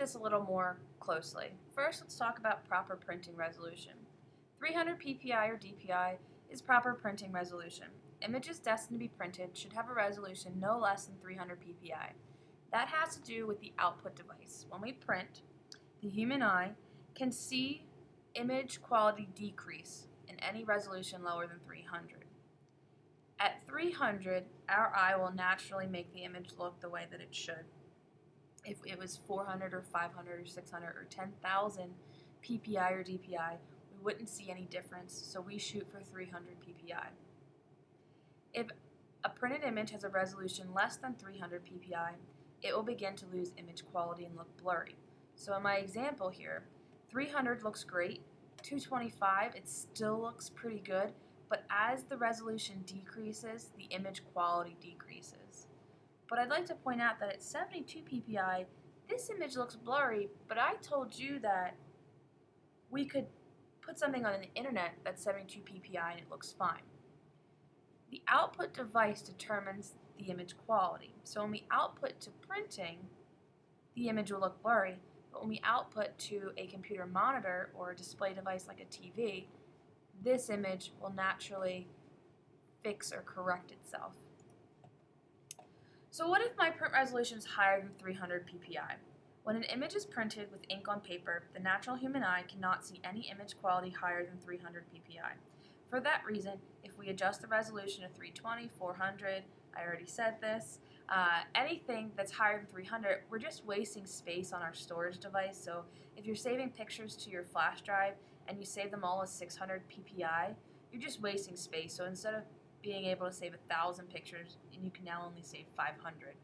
this a little more closely. First, let's talk about proper printing resolution. 300 ppi or DPI is proper printing resolution. Images destined to be printed should have a resolution no less than 300 ppi. That has to do with the output device. When we print, the human eye can see image quality decrease in any resolution lower than 300. At 300, our eye will naturally make the image look the way that it should. If it was 400 or 500 or 600 or 10,000 ppi or DPI, we wouldn't see any difference, so we shoot for 300 ppi. If a printed image has a resolution less than 300 ppi, it will begin to lose image quality and look blurry. So in my example here, 300 looks great, 225 it still looks pretty good, but as the resolution decreases, the image quality decreases. But I'd like to point out that at 72 ppi, this image looks blurry, but I told you that we could put something on the internet that's 72 ppi and it looks fine. The output device determines the image quality. So when we output to printing, the image will look blurry, but when we output to a computer monitor or a display device like a TV, this image will naturally fix or correct itself. So what if my print resolution is higher than 300 ppi? When an image is printed with ink on paper, the natural human eye cannot see any image quality higher than 300 ppi. For that reason, if we adjust the resolution to 320, 400, I already said this, uh, anything that's higher than 300, we're just wasting space on our storage device. So if you're saving pictures to your flash drive and you save them all as 600 ppi, you're just wasting space. So instead of being able to save a thousand pictures, and you can now only save 500.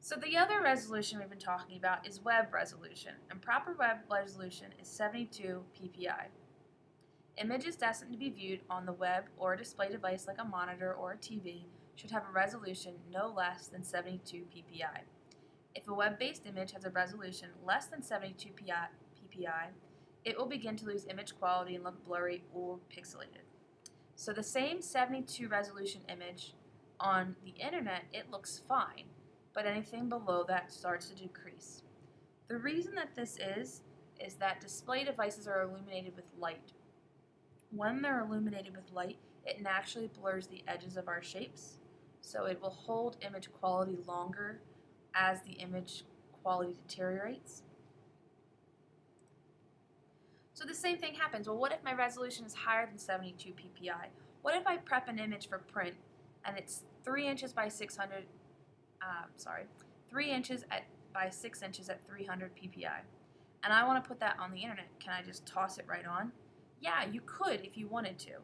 So the other resolution we've been talking about is web resolution, and proper web resolution is 72 ppi. Images destined to be viewed on the web or a display device like a monitor or a TV should have a resolution no less than 72 ppi. If a web-based image has a resolution less than 72 ppi, it will begin to lose image quality and look blurry or pixelated. So the same 72 resolution image on the internet, it looks fine, but anything below that starts to decrease. The reason that this is, is that display devices are illuminated with light. When they're illuminated with light, it naturally blurs the edges of our shapes, so it will hold image quality longer as the image quality deteriorates. So the same thing happens. Well, what if my resolution is higher than 72 ppi? What if I prep an image for print and it's 3 inches by 600, uh, sorry, 3 inches at, by 6 inches at 300 ppi, and I want to put that on the internet. Can I just toss it right on? Yeah, you could if you wanted to,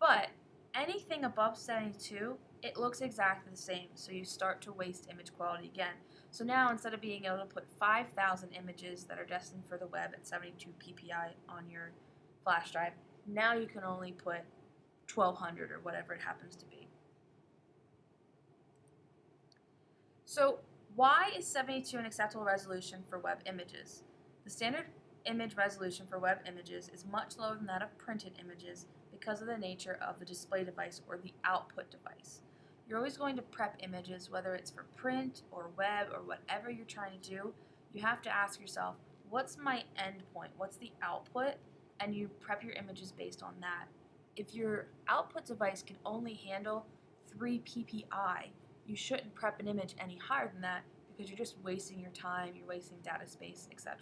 but anything above 72, it looks exactly the same, so you start to waste image quality again. So now instead of being able to put 5,000 images that are destined for the web at 72 ppi on your flash drive, now you can only put 1200 or whatever it happens to be. So why is 72 an acceptable resolution for web images? The standard image resolution for web images is much lower than that of printed images because of the nature of the display device or the output device. You're always going to prep images, whether it's for print or web or whatever you're trying to do. You have to ask yourself, what's my end point? What's the output? And you prep your images based on that. If your output device can only handle 3 ppi, you shouldn't prep an image any higher than that because you're just wasting your time, you're wasting data space, etc.